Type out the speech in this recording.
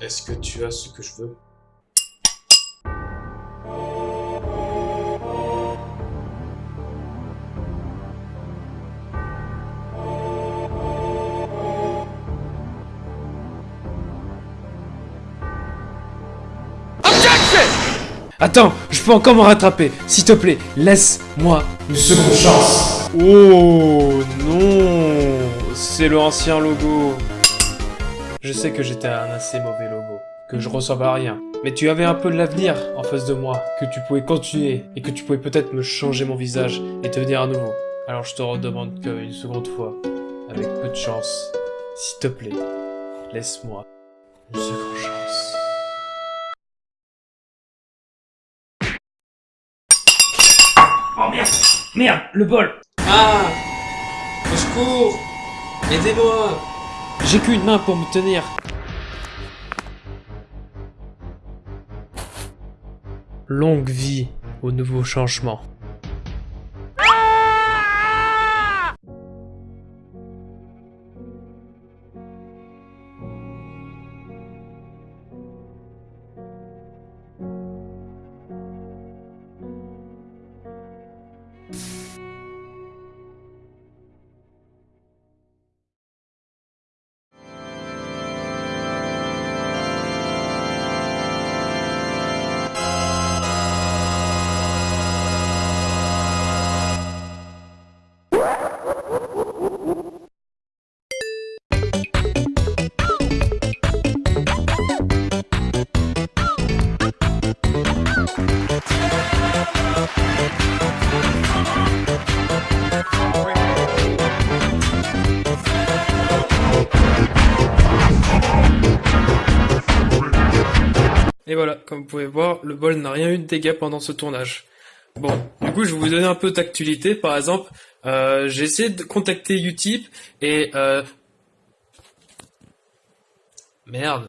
Est-ce que tu as ce que je veux? Attends, je peux encore me rattraper. S'il te plaît, laisse-moi une seconde chance. Oh non, c'est l'ancien logo. Je sais que j'étais un assez mauvais logo, que je ressemble à rien. Mais tu avais un peu de l'avenir en face de moi, que tu pouvais continuer et que tu pouvais peut-être me changer mon visage et devenir à nouveau. Alors je te redemande qu'une seconde fois, avec peu de chance, s'il te plaît, laisse-moi une seconde chance. Oh merde Merde, le bol Ah Au secours Aidez-moi J'ai qu'une main pour me tenir. Longue vie au nouveau changement. Et voilà, comme vous pouvez voir, le bol n'a rien eu de dégâts pendant ce tournage. Bon, du coup, je vais vous donner un peu d'actualité. Par exemple, euh, j'ai essayé de contacter Utip et... Euh... Merde.